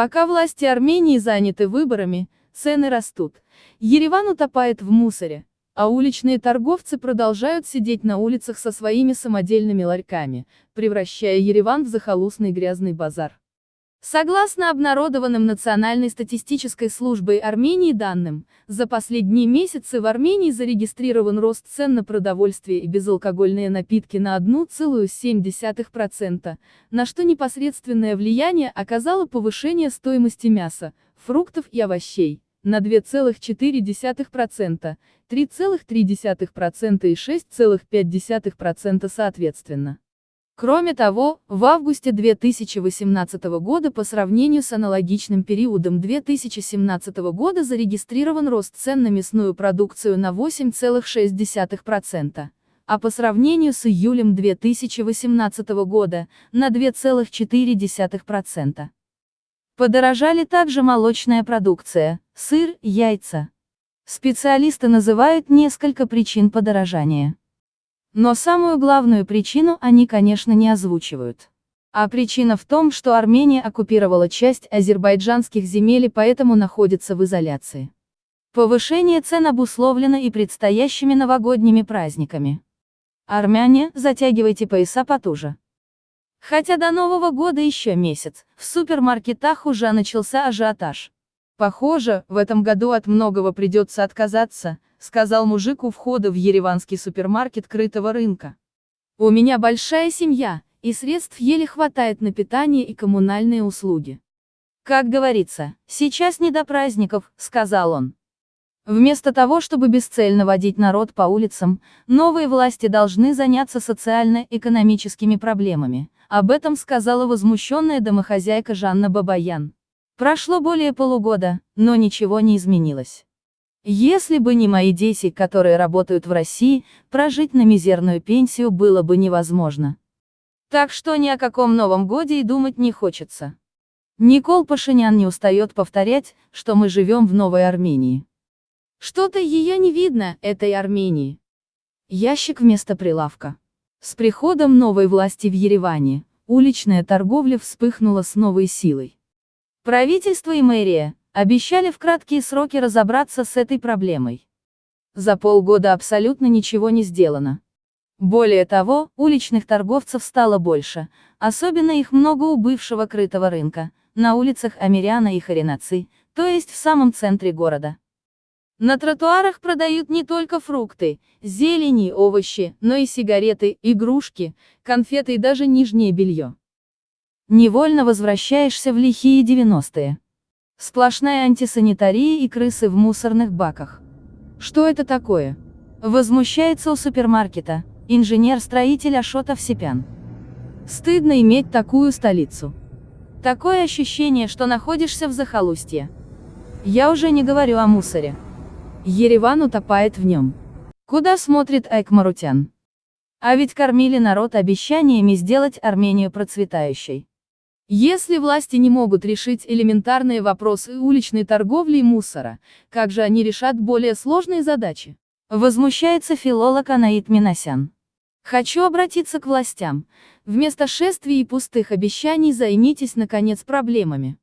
Пока власти Армении заняты выборами, цены растут. Ереван утопает в мусоре, а уличные торговцы продолжают сидеть на улицах со своими самодельными ларьками, превращая Ереван в захолустный грязный базар. Согласно обнародованным Национальной статистической службой Армении данным, за последние месяцы в Армении зарегистрирован рост цен на продовольствие и безалкогольные напитки на 1,7%, на что непосредственное влияние оказало повышение стоимости мяса, фруктов и овощей на 2,4%, 3,3% и 6,5% соответственно. Кроме того, в августе 2018 года по сравнению с аналогичным периодом 2017 года зарегистрирован рост цен на мясную продукцию на 8,6%, а по сравнению с июлем 2018 года – на 2,4%. Подорожали также молочная продукция, сыр, яйца. Специалисты называют несколько причин подорожания. Но самую главную причину они, конечно, не озвучивают. А причина в том, что Армения оккупировала часть азербайджанских земель и поэтому находится в изоляции. Повышение цен обусловлено и предстоящими новогодними праздниками. Армяне, затягивайте пояса потуже. Хотя до Нового года еще месяц, в супермаркетах уже начался ажиотаж. Похоже, в этом году от многого придется отказаться, сказал мужик у входа в ереванский супермаркет крытого рынка. У меня большая семья, и средств еле хватает на питание и коммунальные услуги. Как говорится, сейчас не до праздников, сказал он. Вместо того, чтобы бесцельно водить народ по улицам, новые власти должны заняться социально-экономическими проблемами. Об этом сказала возмущенная домохозяйка Жанна Бабаян. Прошло более полугода, но ничего не изменилось. Если бы не мои дети, которые работают в России, прожить на мизерную пенсию было бы невозможно. Так что ни о каком Новом Годе и думать не хочется. Никол Пашинян не устает повторять, что мы живем в Новой Армении. Что-то ее не видно, этой Армении. Ящик вместо прилавка. С приходом новой власти в Ереване, уличная торговля вспыхнула с новой силой. Правительство и мэрия, Обещали в краткие сроки разобраться с этой проблемой. За полгода абсолютно ничего не сделано. Более того, уличных торговцев стало больше, особенно их много у бывшего крытого рынка, на улицах Амиряна и Харинацы, то есть в самом центре города. На тротуарах продают не только фрукты, зелени, овощи, но и сигареты, игрушки, конфеты и даже нижнее белье. Невольно возвращаешься в лихие 90-е. Сплошная антисанитария и крысы в мусорных баках. Что это такое? Возмущается у супермаркета, инженер-строитель Ашот Овсепян. Стыдно иметь такую столицу. Такое ощущение, что находишься в захолустье. Я уже не говорю о мусоре. Ереван утопает в нем. Куда смотрит Айк Марутян? А ведь кормили народ обещаниями сделать Армению процветающей. Если власти не могут решить элементарные вопросы уличной торговли и мусора, как же они решат более сложные задачи? Возмущается филолог Анаит Минасян. Хочу обратиться к властям. Вместо шествий и пустых обещаний займитесь, наконец, проблемами.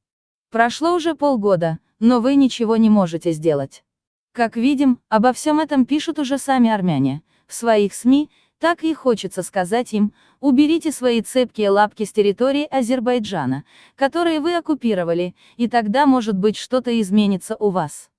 Прошло уже полгода, но вы ничего не можете сделать. Как видим, обо всем этом пишут уже сами армяне, в своих СМИ, так и хочется сказать им, уберите свои цепкие лапки с территории Азербайджана, которые вы оккупировали, и тогда может быть что-то изменится у вас.